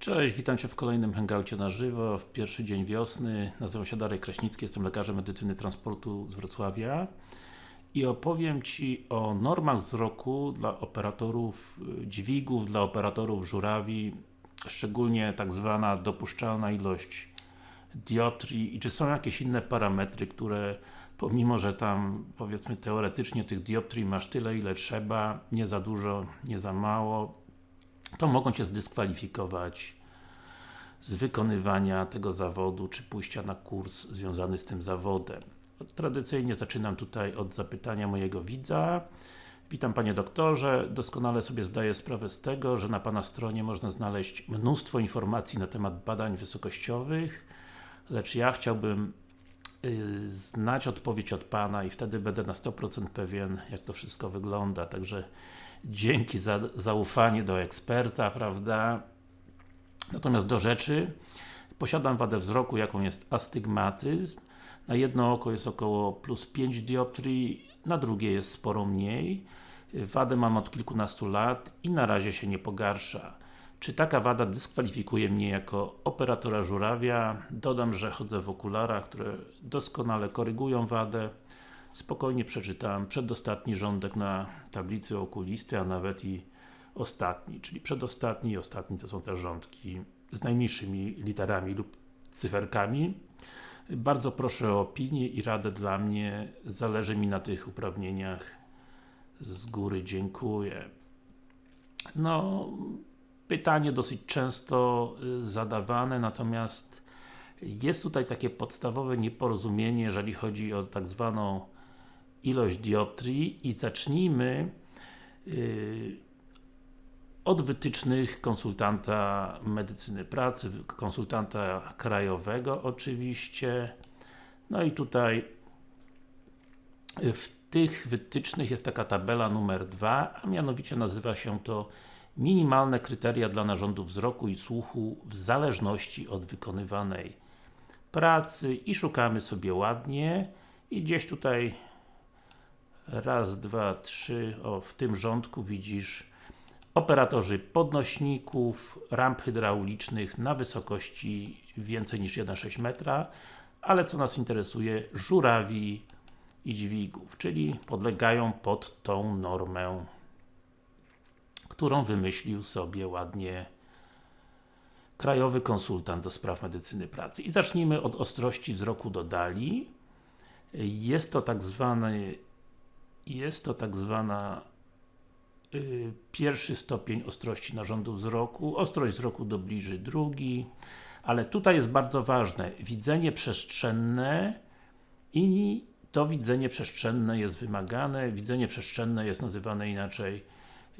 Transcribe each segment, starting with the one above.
Cześć, witam Cię w kolejnym hangoucie na żywo, w pierwszy dzień wiosny. Nazywam się Darek Kraśnicki, jestem lekarzem medycyny transportu z Wrocławia i opowiem Ci o normach wzroku dla operatorów y, dźwigów, dla operatorów żurawi, szczególnie tak zwana dopuszczalna ilość dioptrii i czy są jakieś inne parametry, które pomimo, że tam powiedzmy teoretycznie tych dioptrii masz tyle ile trzeba, nie za dużo, nie za mało, to mogą Cię zdyskwalifikować z wykonywania tego zawodu, czy pójścia na kurs związany z tym zawodem. Tradycyjnie zaczynam tutaj od zapytania mojego widza. Witam Panie Doktorze, doskonale sobie zdaję sprawę z tego, że na Pana stronie można znaleźć mnóstwo informacji na temat badań wysokościowych, lecz ja chciałbym yy, znać odpowiedź od Pana i wtedy będę na 100% pewien, jak to wszystko wygląda. Także dzięki za zaufanie do eksperta, prawda? Natomiast do rzeczy, posiadam wadę wzroku, jaką jest astygmatyzm. Na jedno oko jest około plus 5 dioptrii, na drugie jest sporo mniej. Wadę mam od kilkunastu lat i na razie się nie pogarsza. Czy taka wada dyskwalifikuje mnie jako operatora żurawia? Dodam, że chodzę w okularach, które doskonale korygują wadę. Spokojnie przeczytałem przedostatni rządek na tablicy okulisty, a nawet i ostatni, czyli przedostatni i ostatni to są te rządki z najmniejszymi literami lub cyferkami. Bardzo proszę o opinię i radę dla mnie, zależy mi na tych uprawnieniach. Z góry dziękuję. No, pytanie dosyć często y, zadawane, natomiast jest tutaj takie podstawowe nieporozumienie, jeżeli chodzi o tak zwaną ilość dioptrii i zacznijmy yy, od wytycznych konsultanta medycyny pracy, konsultanta krajowego oczywiście. No i tutaj w tych wytycznych jest taka tabela numer 2, a mianowicie nazywa się to minimalne kryteria dla narządów wzroku i słuchu w zależności od wykonywanej pracy i szukamy sobie ładnie i gdzieś tutaj raz, dwa, trzy, o w tym rządku widzisz operatorzy podnośników, ramp hydraulicznych na wysokości więcej niż 1,6 metra, ale co nas interesuje, żurawi i dźwigów, czyli podlegają pod tą normę, którą wymyślił sobie ładnie krajowy konsultant do spraw medycyny pracy. I zacznijmy od ostrości wzroku do dali. Jest to tak zwany jest to tak zwana y, pierwszy stopień ostrości narządu wzroku, ostrość wzroku dobliży drugi, ale tutaj jest bardzo ważne, widzenie przestrzenne i to widzenie przestrzenne jest wymagane, widzenie przestrzenne jest nazywane inaczej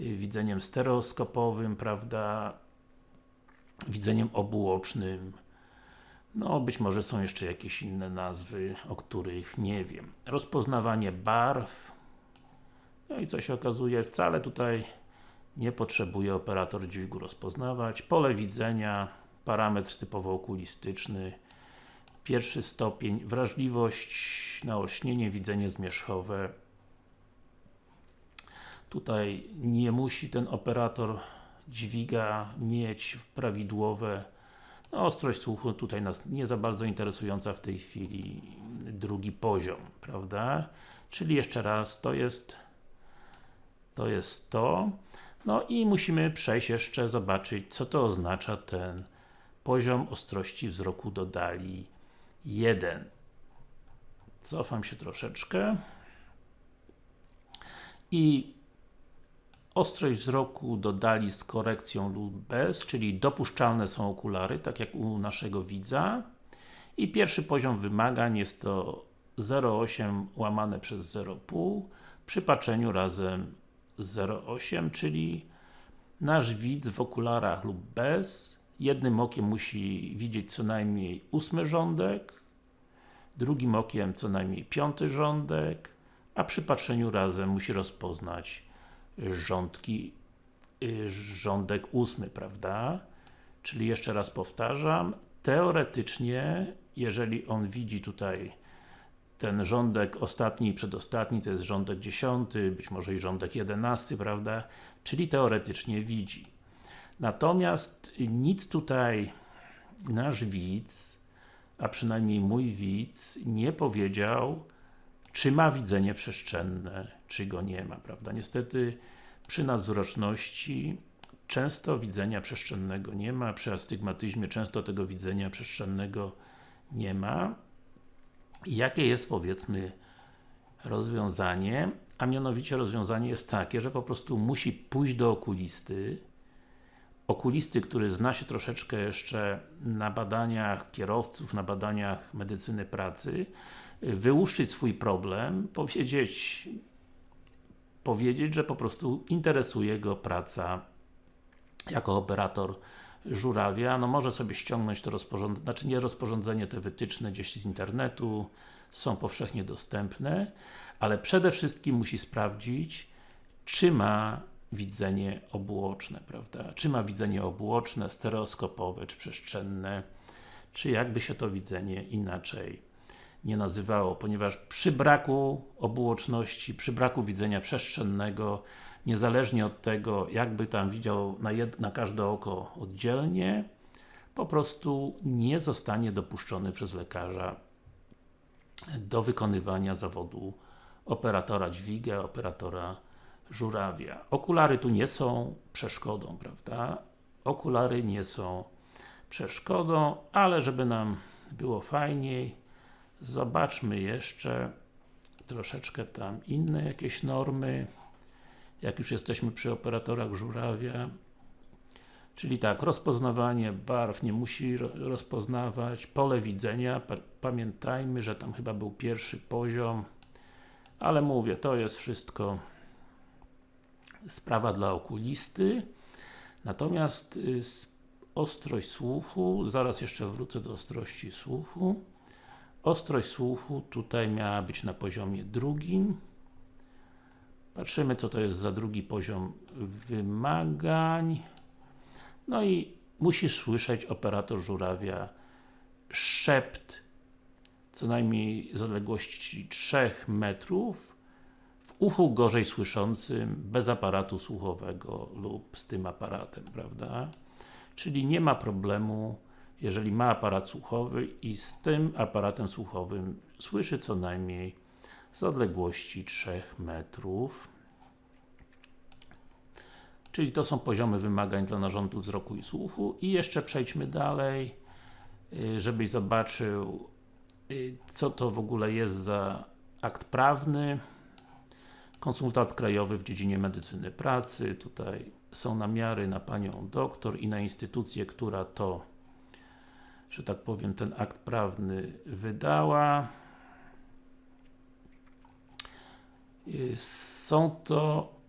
y, widzeniem stereoskopowym, prawda, widzeniem obuocznym, no, być może są jeszcze jakieś inne nazwy, o których nie wiem. Rozpoznawanie barw, no i co się okazuje, wcale tutaj nie potrzebuje operator dźwigu rozpoznawać. Pole widzenia, parametr typowo okulistyczny, pierwszy stopień, wrażliwość na olśnienie, widzenie zmierzchowe. Tutaj nie musi ten operator dźwiga mieć prawidłowe no, ostrość słuchu tutaj nas nie za bardzo interesująca w tej chwili drugi poziom, prawda? Czyli jeszcze raz, to jest to jest to. No i musimy przejść jeszcze, zobaczyć, co to oznacza ten poziom ostrości wzroku do dali 1. Cofam się troszeczkę. I ostrość wzroku do dali z korekcją lub bez, czyli dopuszczalne są okulary, tak jak u naszego widza. I pierwszy poziom wymagań jest to 0,8 łamane przez 0,5 przy patrzeniu razem 0,8, czyli nasz widz w okularach lub bez, jednym okiem musi widzieć co najmniej ósmy rządek, drugim okiem co najmniej piąty rządek, a przy patrzeniu razem musi rozpoznać rządki, y, rządek ósmy, prawda? Czyli jeszcze raz powtarzam, teoretycznie, jeżeli on widzi tutaj ten rządek ostatni i przedostatni to jest rządek dziesiąty, być może i rządek jedenasty, prawda? Czyli teoretycznie widzi. Natomiast nic tutaj nasz widz, a przynajmniej mój widz, nie powiedział, czy ma widzenie przestrzenne, czy go nie ma, prawda? Niestety przy nadzroczności często widzenia przestrzennego nie ma, przy astygmatyzmie często tego widzenia przestrzennego nie ma. Jakie jest powiedzmy rozwiązanie? A mianowicie rozwiązanie jest takie, że po prostu musi pójść do okulisty, okulisty, który zna się troszeczkę jeszcze na badaniach kierowców, na badaniach medycyny pracy, wyłuszczyć swój problem, powiedzieć powiedzieć, że po prostu interesuje go praca jako operator żurawia, no może sobie ściągnąć to rozporządzenie, znaczy nie rozporządzenie, te wytyczne gdzieś z internetu, są powszechnie dostępne, ale przede wszystkim musi sprawdzić, czy ma widzenie obuoczne, prawda? Czy ma widzenie obuoczne, stereoskopowe, czy przestrzenne, czy jakby się to widzenie inaczej nie nazywało, ponieważ przy braku obuoczności, przy braku widzenia przestrzennego, niezależnie od tego, jakby tam widział na, na każde oko oddzielnie, po prostu nie zostanie dopuszczony przez lekarza do wykonywania zawodu operatora dźwiga, operatora żurawia. Okulary tu nie są przeszkodą, prawda? Okulary nie są przeszkodą, ale żeby nam było fajniej, zobaczmy jeszcze troszeczkę tam inne jakieś normy. Jak już jesteśmy przy operatorach żurawia czyli tak, rozpoznawanie barw nie musi rozpoznawać, pole widzenia, pamiętajmy, że tam chyba był pierwszy poziom. Ale mówię, to jest wszystko sprawa dla okulisty. Natomiast y, ostrość słuchu, zaraz jeszcze wrócę do ostrości słuchu ostrość słuchu tutaj miała być na poziomie drugim patrzymy co to jest za drugi poziom wymagań no i musisz słyszeć operator żurawia szept co najmniej z odległości 3 metrów w uchu gorzej słyszącym, bez aparatu słuchowego lub z tym aparatem, prawda? Czyli nie ma problemu, jeżeli ma aparat słuchowy i z tym aparatem słuchowym słyszy co najmniej z odległości 3 metrów. Czyli to są poziomy wymagań dla narządu wzroku i słuchu. I jeszcze przejdźmy dalej, y, żebyś zobaczył y, co to w ogóle jest za akt prawny. Konsultant krajowy w dziedzinie medycyny pracy. Tutaj są namiary na Panią doktor i na instytucję, która to że tak powiem, ten akt prawny wydała są to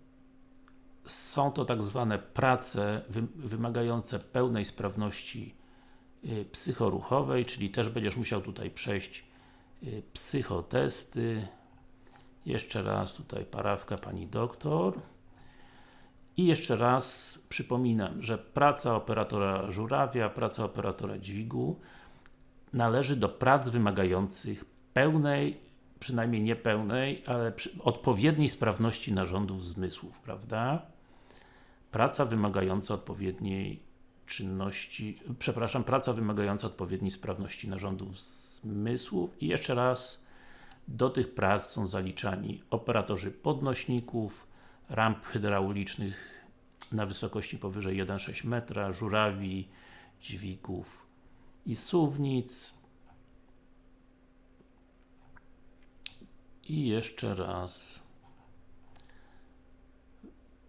są to tak zwane prace wymagające pełnej sprawności y, psychoruchowej, czyli też będziesz musiał tutaj przejść y, psychotesty. Jeszcze raz tutaj parawka Pani doktor. I jeszcze raz przypominam, że praca operatora żurawia, praca operatora dźwigu należy do prac wymagających pełnej, przynajmniej nie pełnej, ale odpowiedniej sprawności narządów zmysłów, prawda? praca wymagająca odpowiedniej czynności, przepraszam, praca wymagająca odpowiedniej sprawności narządów zmysłów i jeszcze raz do tych prac są zaliczani operatorzy podnośników, ramp hydraulicznych na wysokości powyżej 1,6 metra, żurawi, dźwigów i suwnic i jeszcze raz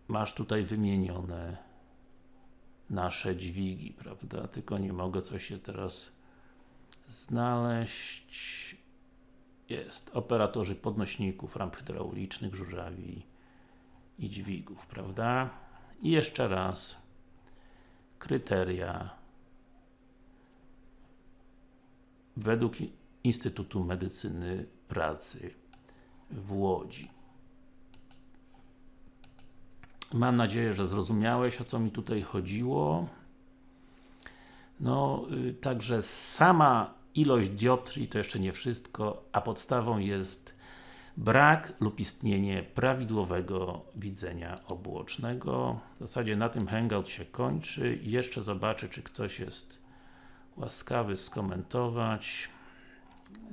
masz tutaj wymienione nasze dźwigi, prawda? Tylko nie mogę coś się teraz znaleźć. Jest. Operatorzy podnośników, ramp hydraulicznych, żurawi i dźwigów, prawda? I jeszcze raz kryteria według Instytutu Medycyny Pracy w Łodzi. Mam nadzieję, że zrozumiałeś, o co mi tutaj chodziło. No, y, także sama ilość dioptrii to jeszcze nie wszystko, a podstawą jest brak lub istnienie prawidłowego widzenia obuocznego. W zasadzie na tym Hangout się kończy. Jeszcze zobaczę, czy ktoś jest łaskawy skomentować.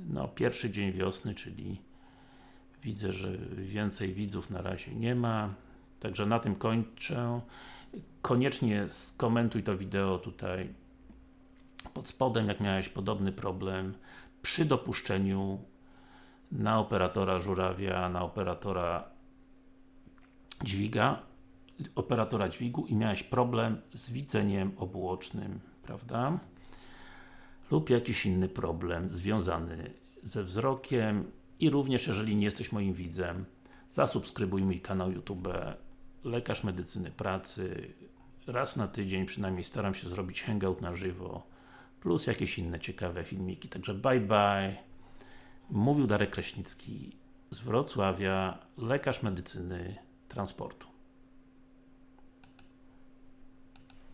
No, pierwszy dzień wiosny, czyli widzę, że więcej widzów na razie nie ma. Także na tym kończę. Koniecznie skomentuj to wideo tutaj pod spodem, jak miałeś podobny problem przy dopuszczeniu na operatora żurawia, na operatora dźwiga, operatora dźwigu i miałeś problem z widzeniem obuocznym, prawda? Lub jakiś inny problem związany ze wzrokiem. I również jeżeli nie jesteś moim widzem, zasubskrybuj mój kanał YouTube Lekarz Medycyny Pracy. Raz na tydzień przynajmniej staram się zrobić hangout na żywo plus jakieś inne ciekawe filmiki, także bye bye Mówił Darek Kraśnicki z Wrocławia, lekarz medycyny transportu